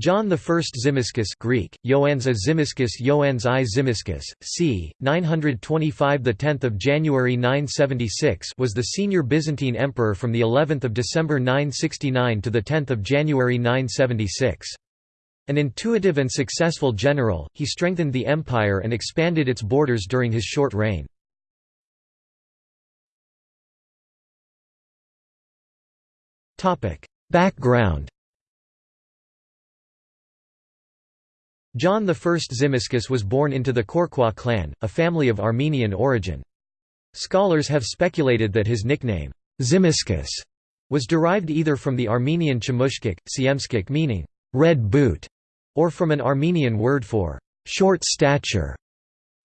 John I Zimiscus Greek, Ioannes Zimiscus Ioannes I Zimiscus, c. 925 the 10th of January 976 was the senior Byzantine emperor from the 11th of December 969 to the 10th of January 976. An intuitive and successful general, he strengthened the empire and expanded its borders during his short reign. Background John I Zimiscus was born into the Kourkouas clan, a family of Armenian origin. Scholars have speculated that his nickname, Zimiscus, was derived either from the Armenian Chemushkik, Siemskik meaning, red boot, or from an Armenian word for short stature.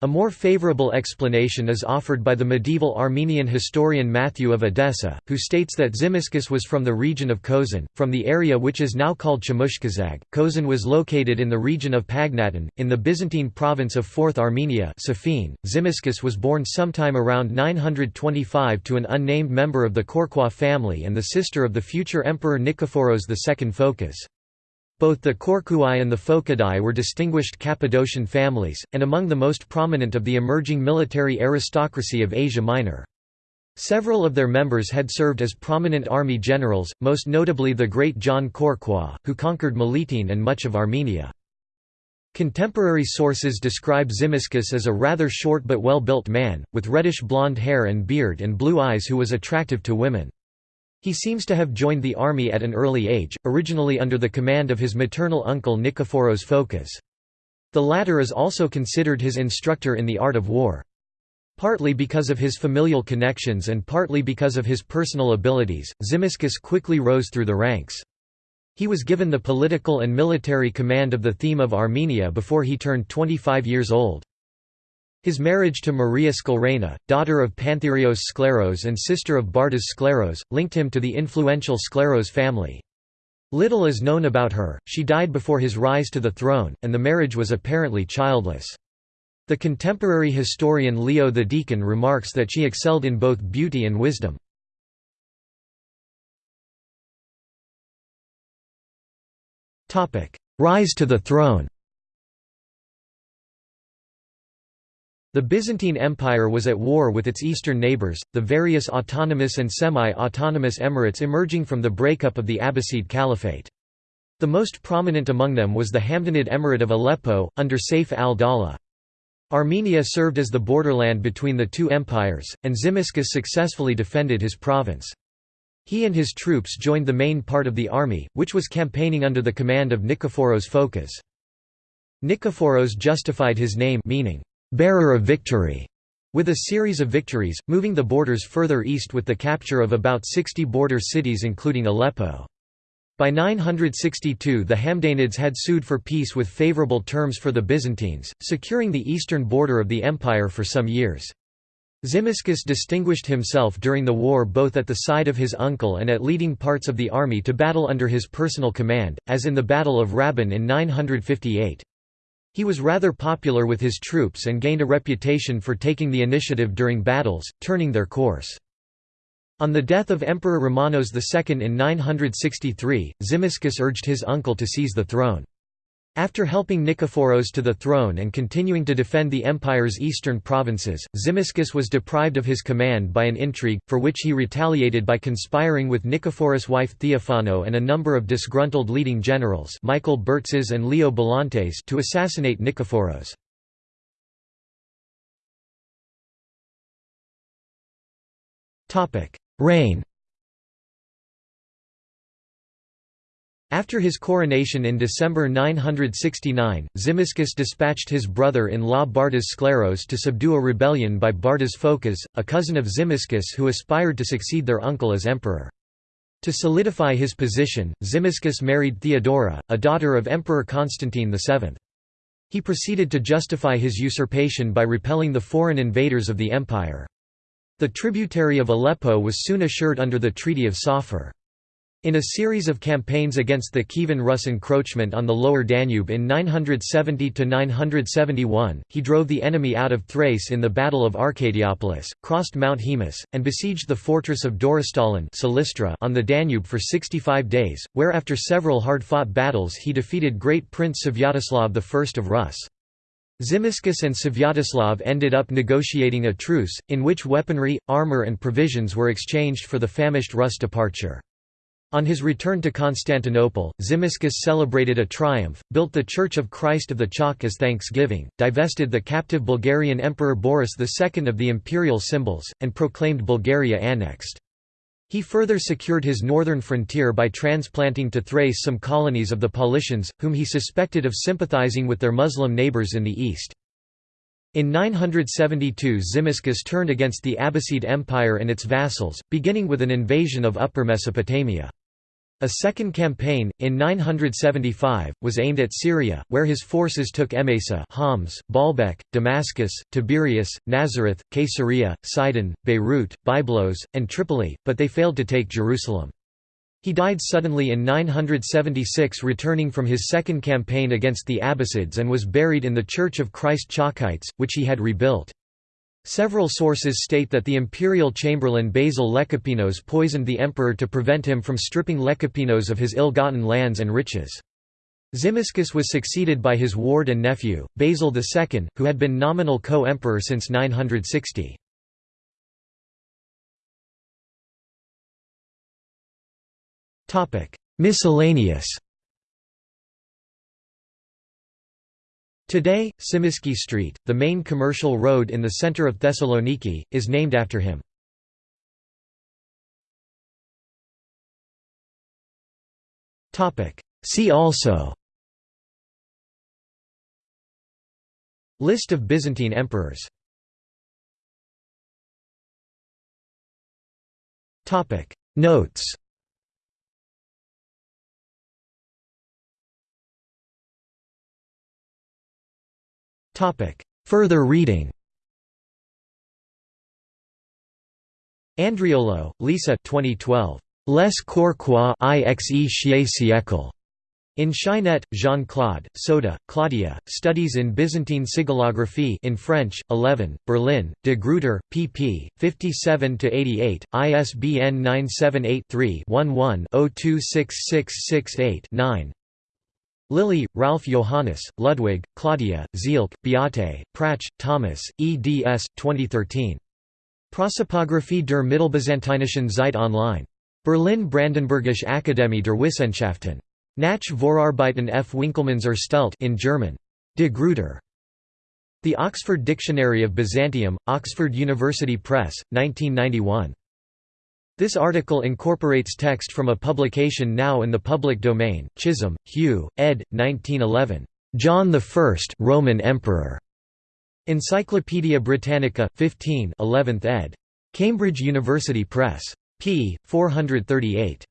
A more favorable explanation is offered by the medieval Armenian historian Matthew of Edessa, who states that Zimiscus was from the region of Kozan, from the area which is now called Chemushkazag. Kozan was located in the region of Pagnatin, in the Byzantine province of Fourth Armenia Safin. Zimiscus was born sometime around 925 to an unnamed member of the Kourkouas family and the sister of the future emperor Nikephoros II Phocas. Both the Kourkouai and the Phokadai were distinguished Cappadocian families, and among the most prominent of the emerging military aristocracy of Asia Minor. Several of their members had served as prominent army generals, most notably the great John Kourkouas, who conquered Melitene and much of Armenia. Contemporary sources describe Zimiscus as a rather short but well-built man, with reddish blonde hair and beard and blue eyes who was attractive to women. He seems to have joined the army at an early age, originally under the command of his maternal uncle Nikephoros Phocas. The latter is also considered his instructor in the art of war. Partly because of his familial connections and partly because of his personal abilities, Zimiscus quickly rose through the ranks. He was given the political and military command of the theme of Armenia before he turned 25 years old. His marriage to Maria Skleraina, daughter of Pantherios Skleros and sister of Bardas Skleros, linked him to the influential Skleros family. Little is known about her, she died before his rise to the throne, and the marriage was apparently childless. The contemporary historian Leo the Deacon remarks that she excelled in both beauty and wisdom. Rise to the throne The Byzantine Empire was at war with its eastern neighbours, the various autonomous and semi-autonomous emirates emerging from the breakup of the Abbasid Caliphate. The most prominent among them was the Hamdanid Emirate of Aleppo, under Saif al-Dawla. Armenia served as the borderland between the two empires, and Zimiscus successfully defended his province. He and his troops joined the main part of the army, which was campaigning under the command of Nikephoros Phocas. Nikephoros justified his name meaning, bearer of victory, with a series of victories, moving the borders further east with the capture of about 60 border cities including Aleppo. By 962 the Hamdanids had sued for peace with favorable terms for the Byzantines, securing the eastern border of the empire for some years. Zimiscus distinguished himself during the war both at the side of his uncle and at leading parts of the army to battle under his personal command, as in the Battle of Raban in 958. He was rather popular with his troops and gained a reputation for taking the initiative during battles, turning their course. On the death of Emperor Romanos II in 963, Zimiscus urged his uncle to seize the throne. After helping Nikephoros to the throne and continuing to defend the empire's eastern provinces, Zimiscus was deprived of his command by an intrigue, for which he retaliated by conspiring with Nikephoros' wife Theophano and a number of disgruntled leading generals Michael Bourtzes and Leo Balantes to assassinate Nikephoros. Reign After his coronation in December 969, Zimiscus dispatched his brother-in-law Bardas Skleros to subdue a rebellion by Bardas Phocas, a cousin of Zimiscus who aspired to succeed their uncle as emperor. To solidify his position, Zimiscus married Theodora, a daughter of Emperor Constantine VII. He proceeded to justify his usurpation by repelling the foreign invaders of the empire. The tributary of Aleppo was soon assured under the Treaty of Safar. In a series of campaigns against the Kievan Rus encroachment on the lower Danube in 970–971, he drove the enemy out of Thrace in the Battle of Arcadiopolis, crossed Mount Haemus, and besieged the fortress of Dorostolon on the Danube for 65 days, where after several hard-fought battles he defeated great Prince Svyatoslav I of Rus. Zimisces and Svyatoslav ended up negotiating a truce, in which weaponry, armour and provisions were exchanged for the famished Rus departure. On his return to Constantinople, Zimisces celebrated a triumph, built the Church of Christ of the Chalk as thanksgiving, divested the captive Bulgarian Emperor Boris II of the imperial symbols, and proclaimed Bulgaria annexed. He further secured his northern frontier by transplanting to Thrace some colonies of the Paulicians, whom he suspected of sympathizing with their Muslim neighbors in the east. In 972 Zimisces turned against the Abbasid Empire and its vassals, beginning with an invasion of Upper Mesopotamia. A second campaign, in 975, was aimed at Syria, where his forces took Emesa Homs, Baalbek, Damascus, Tiberias, Nazareth, Caesarea, Sidon, Beirut, Byblos, and Tripoli, but they failed to take Jerusalem. He died suddenly in 976 returning from his second campaign against the Abbasids and was buried in the Church of Christ Chalkites, which he had rebuilt. Several sources state that the imperial chamberlain Basil Lecapenus poisoned the emperor to prevent him from stripping Lecapenus of his ill-gotten lands and riches. Zimisces was succeeded by his ward and nephew, Basil II, who had been nominal co-emperor since 960. Miscellaneous. Today, Tsimiski Street, the main commercial road in the center of Thessaloniki, is named after him. See also. List of Byzantine emperors. Notes Further reading Andriollo, Lisa 2012. Les Courquois IXE siècle. In Cheynet, Jean-Claude, Soda, Claudia, Studies in Byzantine Sigillographie in French, 11, Berlin, De Gruyter, pp. 57–88, ISBN 978 3 11 026668 9. Lilie, Ralph Johannes, Ludwig, Claudia, Zielke, Beate, Pratsch, Thomas, eds. 2013. Prosopography der Mittelbyzantinischen Zeit online. Berlin Brandenburgische Akademie der Wissenschaften. Nach Vorarbeiten F. Winkelmanns Erstellt in German. De Gruyter. The Oxford Dictionary of Byzantium, Oxford University Press, 1991. This article incorporates text from a publication now in the public domain, Chisholm, Hugh, ed. 1911. John I Roman Emperor. Encyclopædia Britannica, 15 11th ed. Cambridge University Press. p. 438.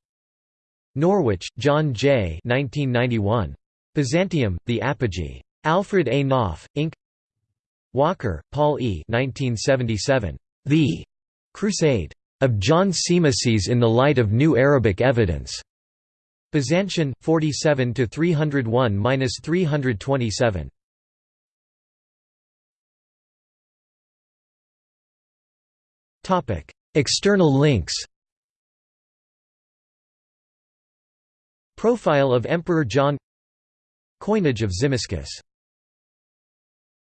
Norwich, John J. 1991. Byzantium, The Apogee. Alfred A. Knopf, Inc. Walker, Paul E. 1977. The Crusade of John Zimisces in the light of new Arabic evidence. Byzantium, 47 to 301-327. Topic: External links. Profile of Emperor John Coinage of Zimisces